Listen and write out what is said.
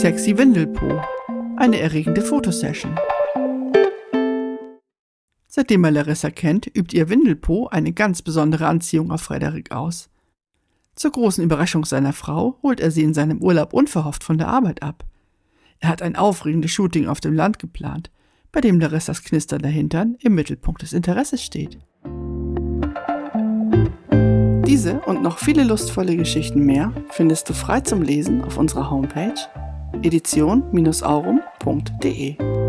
Sexy Windelpo. Eine erregende Fotosession. Seitdem er Larissa kennt, übt ihr Windelpo eine ganz besondere Anziehung auf Frederik aus. Zur großen Überraschung seiner Frau holt er sie in seinem Urlaub unverhofft von der Arbeit ab. Er hat ein aufregendes Shooting auf dem Land geplant, bei dem Larissas knisternder Hintern im Mittelpunkt des Interesses steht. Diese und noch viele lustvolle Geschichten mehr findest du frei zum Lesen auf unserer Homepage edition-aurum.de.